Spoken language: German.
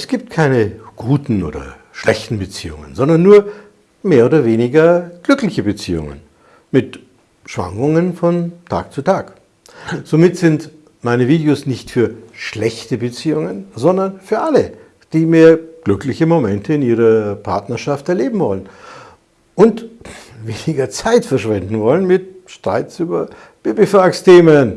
Es gibt keine guten oder schlechten Beziehungen, sondern nur mehr oder weniger glückliche Beziehungen mit Schwankungen von Tag zu Tag. Somit sind meine Videos nicht für schlechte Beziehungen, sondern für alle, die mehr glückliche Momente in ihrer Partnerschaft erleben wollen und weniger Zeit verschwenden wollen mit Streits über Babyfax-Themen.